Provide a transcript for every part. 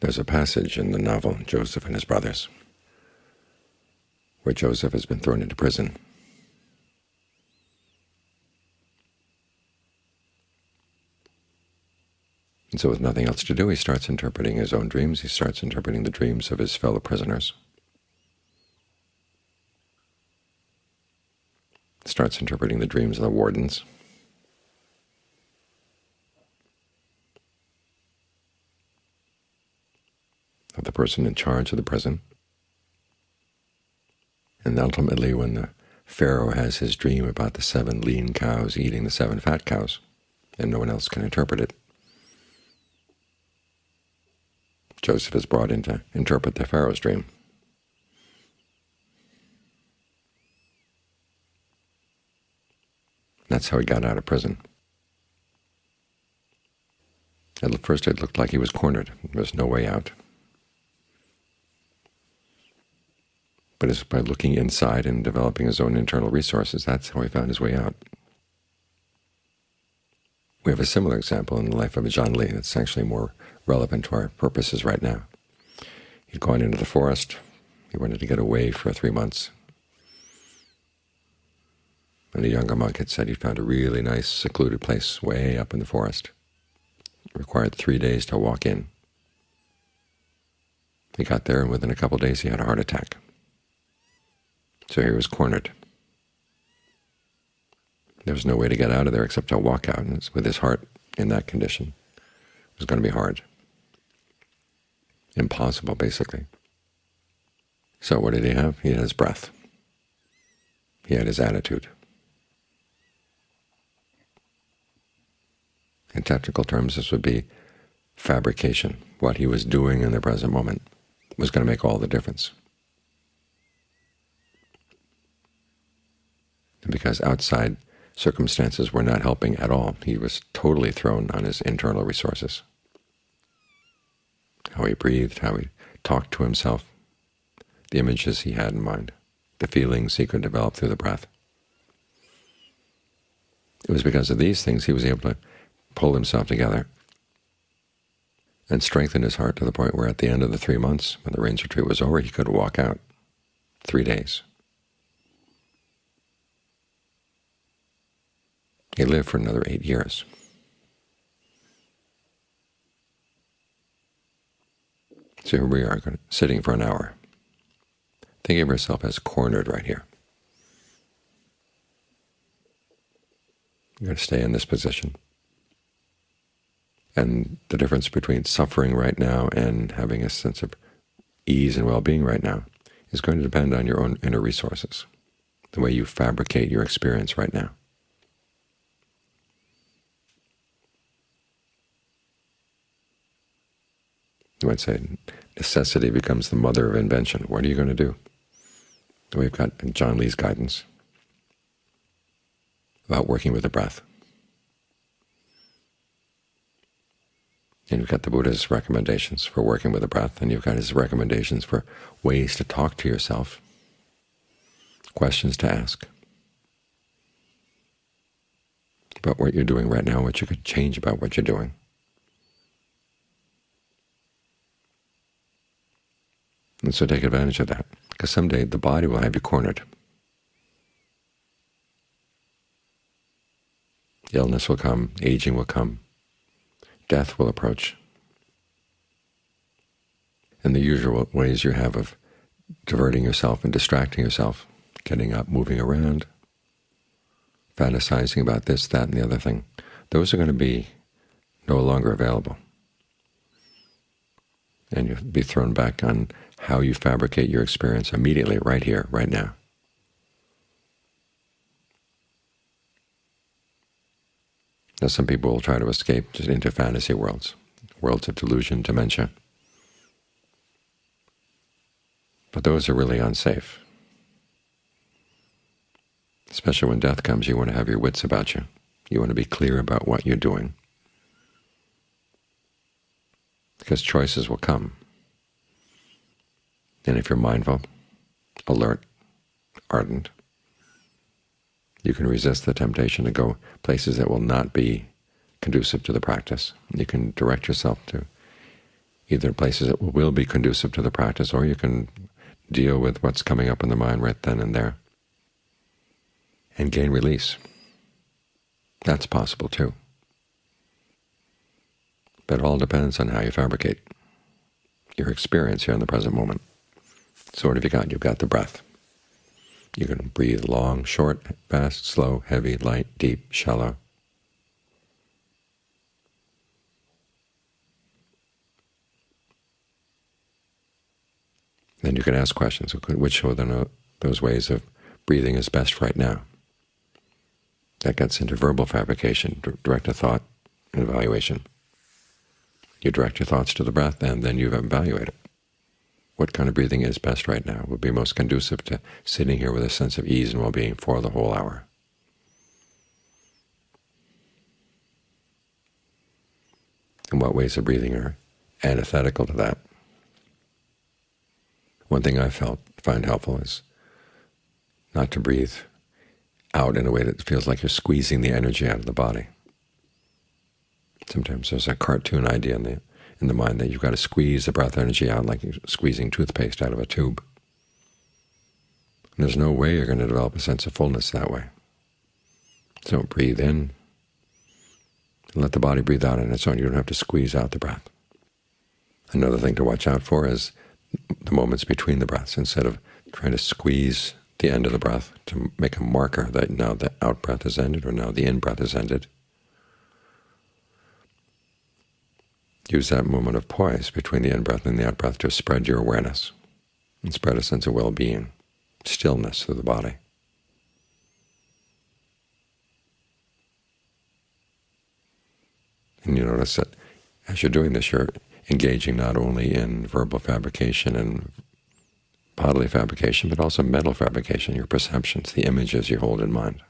There's a passage in the novel Joseph and His Brothers where Joseph has been thrown into prison. And so with nothing else to do, he starts interpreting his own dreams. He starts interpreting the dreams of his fellow prisoners. Starts interpreting the dreams of the wardens. of the person in charge of the prison. And ultimately, when the Pharaoh has his dream about the seven lean cows eating the seven fat cows, and no one else can interpret it, Joseph is brought in to interpret the Pharaoh's dream. That's how he got out of prison. At first it looked like he was cornered. There was no way out. But it's by looking inside and developing his own internal resources, that's how he found his way out. We have a similar example in the life of Ajaan Lee that's actually more relevant to our purposes right now. He'd gone into the forest. He wanted to get away for three months. And a younger monk had said he found a really nice secluded place way up in the forest. It required three days to walk in. He got there, and within a couple of days he had a heart attack. So he was cornered. There was no way to get out of there except to walk out, and with his heart in that condition, it was going to be hard. Impossible, basically. So what did he have? He had his breath. He had his attitude. In technical terms, this would be fabrication. What he was doing in the present moment was going to make all the difference. And because outside circumstances were not helping at all, he was totally thrown on his internal resources. How he breathed, how he talked to himself, the images he had in mind, the feelings he could develop through the breath. It was because of these things he was able to pull himself together and strengthen his heart to the point where at the end of the three months, when the rains retreat was over, he could walk out three days. He lived for another eight years. So here we are, sitting for an hour. thinking of yourself as cornered right here. You're going to stay in this position. And the difference between suffering right now and having a sense of ease and well-being right now is going to depend on your own inner resources, the way you fabricate your experience right now. You might say necessity becomes the mother of invention. What are you going to do? We've got Ajaan Lee's guidance about working with the breath. And you've got the Buddha's recommendations for working with the breath, and you've got his recommendations for ways to talk to yourself, questions to ask about what you're doing right now, what you could change about what you're doing. And so take advantage of that, because someday the body will have you cornered. Illness will come, aging will come, death will approach. And the usual ways you have of diverting yourself and distracting yourself, getting up, moving around, fantasizing about this, that, and the other thing, those are going to be no longer available. And you'll be thrown back on how you fabricate your experience immediately, right here, right now. Now some people will try to escape just into fantasy worlds, worlds of delusion, dementia. But those are really unsafe. Especially when death comes, you want to have your wits about you. You want to be clear about what you're doing. Because choices will come. And if you're mindful, alert, ardent, you can resist the temptation to go places that will not be conducive to the practice. You can direct yourself to either places that will be conducive to the practice, or you can deal with what's coming up in the mind right then and there and gain release. That's possible too. But it all depends on how you fabricate your experience here in the present moment. So what have you got? You've got the breath. You can breathe long, short, fast, slow, heavy, light, deep, shallow. Then you can ask questions. Which of those ways of breathing is best right now? That gets into verbal fabrication, direct a thought and evaluation. You direct your thoughts to the breath, and then you evaluate it. What kind of breathing is best right now would be most conducive to sitting here with a sense of ease and well-being for the whole hour. And what ways of breathing are antithetical to that? One thing I felt find helpful is not to breathe out in a way that feels like you're squeezing the energy out of the body. Sometimes there's a cartoon idea in the in the mind that you've got to squeeze the breath energy out like squeezing toothpaste out of a tube. And there's no way you're going to develop a sense of fullness that way. So breathe in, let the body breathe out on its own. You don't have to squeeze out the breath. Another thing to watch out for is the moments between the breaths. Instead of trying to squeeze the end of the breath to make a marker that now the out-breath is ended or now the in-breath is ended, use that moment of poise between the in-breath and the out-breath to spread your awareness and spread a sense of well-being, stillness through the body. And you notice that as you're doing this, you're engaging not only in verbal fabrication and bodily fabrication, but also mental fabrication, your perceptions, the images you hold in mind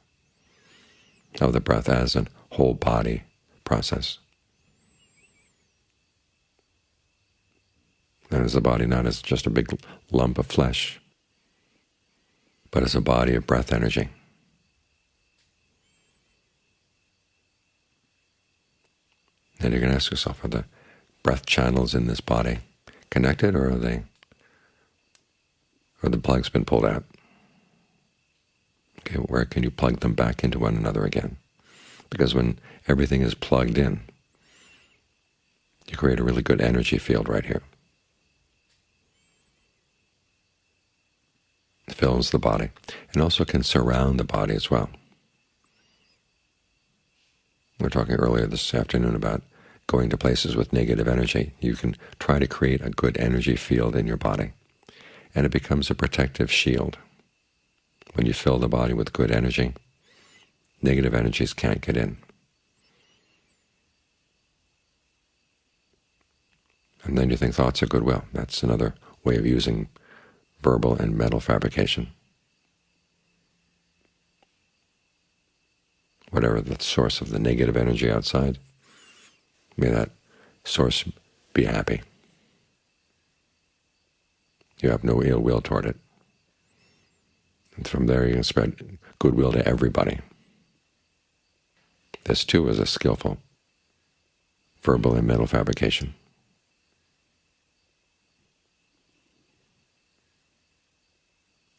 of the breath as a whole body process. And as a body not as just a big lump of flesh, but as a body of breath energy. Then you can ask yourself, are the breath channels in this body connected, or are they, or the plug's been pulled out? Okay, where can you plug them back into one another again? Because when everything is plugged in, you create a really good energy field right here. Fills the body, and also can surround the body as well. We were talking earlier this afternoon about going to places with negative energy. You can try to create a good energy field in your body, and it becomes a protective shield. When you fill the body with good energy, negative energies can't get in. And then you think thoughts of goodwill. That's another way of using verbal and mental fabrication. Whatever the source of the negative energy outside, may that source be happy. You have no ill will toward it. And from there you can spread goodwill to everybody. This too is a skillful verbal and mental fabrication.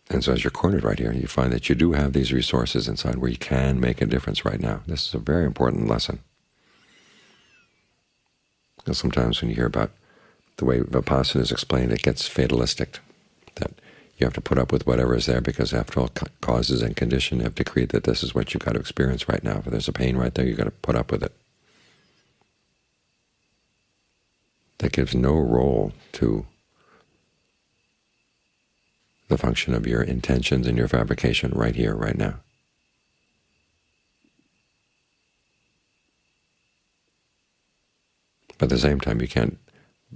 And so as you're cornered right here, you find that you do have these resources inside where you can make a difference right now. This is a very important lesson. Because sometimes when you hear about the way Vipassana is explained, it gets fatalistic, that you have to put up with whatever is there because after all causes and condition have decreed that this is what you've got to experience right now. If there's a pain right there, you've got to put up with it. That gives no role to the function of your intentions and your fabrication right here, right now. But at the same time, you can't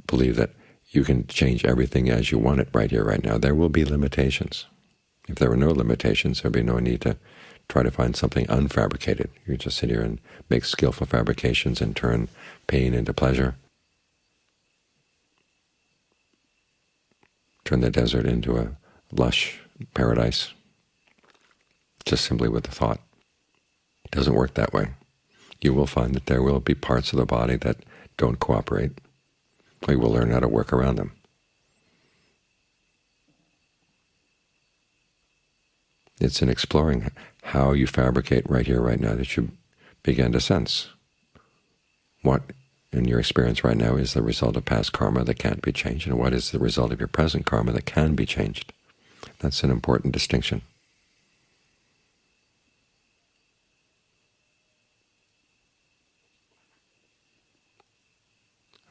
believe that you can change everything as you want it right here, right now. There will be limitations. If there were no limitations, there would be no need to try to find something unfabricated. You just sit here and make skillful fabrications and turn pain into pleasure, turn the desert into a lush paradise just simply with the thought. It doesn't work that way. You will find that there will be parts of the body that don't cooperate. We will learn how to work around them. It's in exploring how you fabricate right here, right now, that you begin to sense what, in your experience right now, is the result of past karma that can't be changed, and what is the result of your present karma that can be changed. That's an important distinction.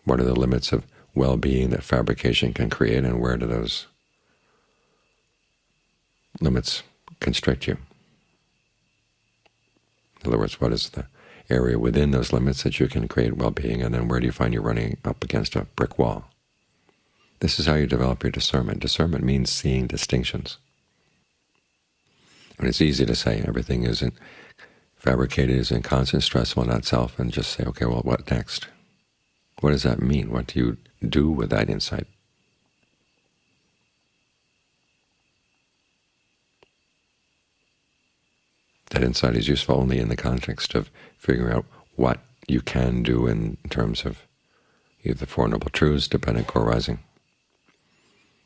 What are the limits of well-being that fabrication can create, and where do those limits constrict you? In other words, what is the area within those limits that you can create well-being, and then where do you find you're running up against a brick wall? This is how you develop your discernment. Discernment means seeing distinctions. And it's easy to say everything isn't fabricated, is in constant stressful, not self, and just say, okay, well, what next? What does that mean? What do you do with that insight? That insight is useful only in the context of figuring out what you can do in terms of either the Four Noble Truths, dependent co-arising.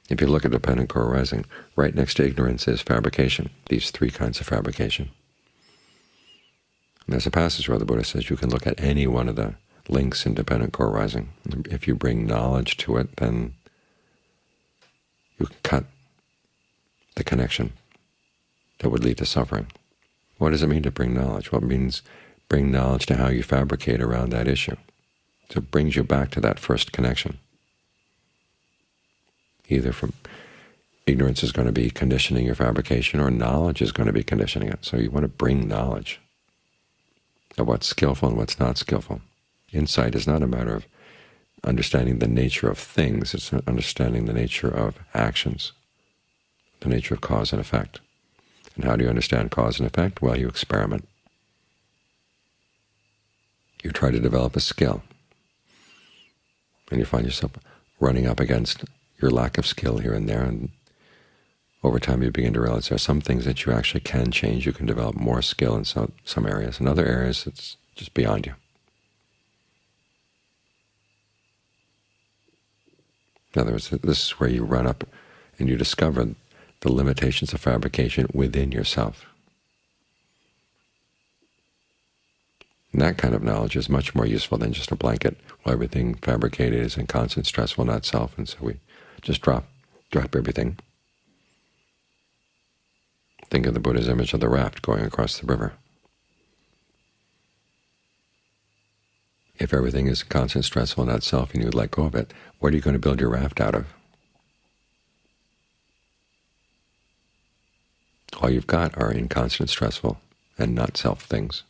If you look at dependent co-arising, right next to ignorance is fabrication, these three kinds of fabrication. And there's a passage where the Buddha says you can look at any one of the links in dependent co-arising. If you bring knowledge to it, then you can cut the connection that would lead to suffering. What does it mean to bring knowledge? Well, it means bring knowledge to how you fabricate around that issue. So it brings you back to that first connection. Either from ignorance is going to be conditioning your fabrication, or knowledge is going to be conditioning it. So you want to bring knowledge of what's skillful and what's not skillful. Insight is not a matter of understanding the nature of things, it's understanding the nature of actions, the nature of cause and effect. And how do you understand cause and effect? Well, you experiment. You try to develop a skill, and you find yourself running up against your lack of skill here and there, and over time you begin to realize there are some things that you actually can change. You can develop more skill in some, some areas. In other areas, it's just beyond you. In other words, this is where you run up and you discover the limitations of fabrication within yourself. And that kind of knowledge is much more useful than just a blanket, well, everything fabricated is in constant stress, well, not self, and so we just drop, drop everything. Think of the Buddha's image of the raft going across the river. If everything is constant stressful not self and you let go of it, what are you going to build your raft out of? All you've got are inconstant stressful and not self things.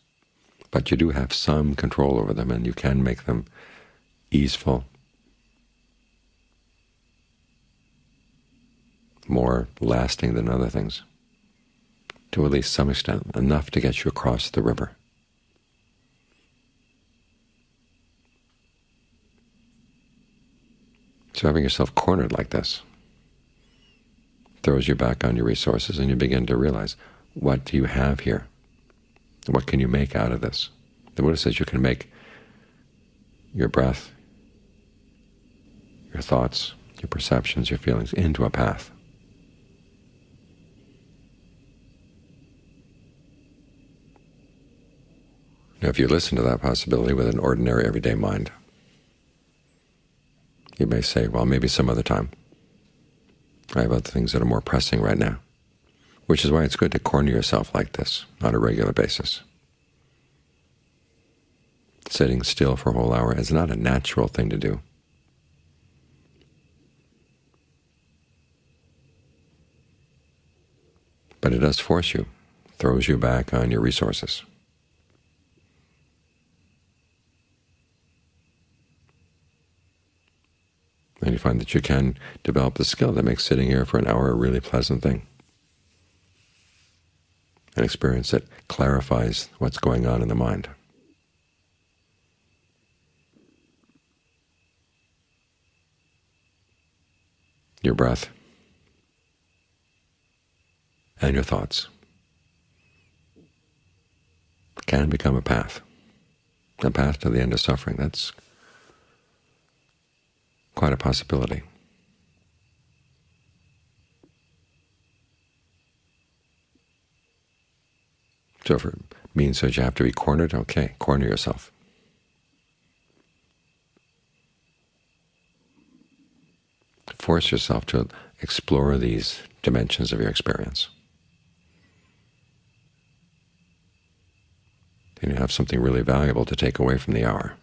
But you do have some control over them, and you can make them easeful, more lasting than other things, to at least some extent, enough to get you across the river. So having yourself cornered like this throws you back on your resources, and you begin to realize, what do you have here? What can you make out of this? The Buddha says you can make your breath, your thoughts, your perceptions, your feelings into a path. Now, if you listen to that possibility with an ordinary everyday mind, you may say, well, maybe some other time. I have other things that are more pressing right now, which is why it's good to corner yourself like this on a regular basis. Sitting still for a whole hour is not a natural thing to do. But it does force you, throws you back on your resources. And you find that you can develop the skill that makes sitting here for an hour a really pleasant thing. An experience that clarifies what's going on in the mind. Your breath and your thoughts can become a path, a path to the end of suffering. That's quite a possibility. So if it means that you have to be cornered, okay, corner yourself. Force yourself to explore these dimensions of your experience. Then you have something really valuable to take away from the hour.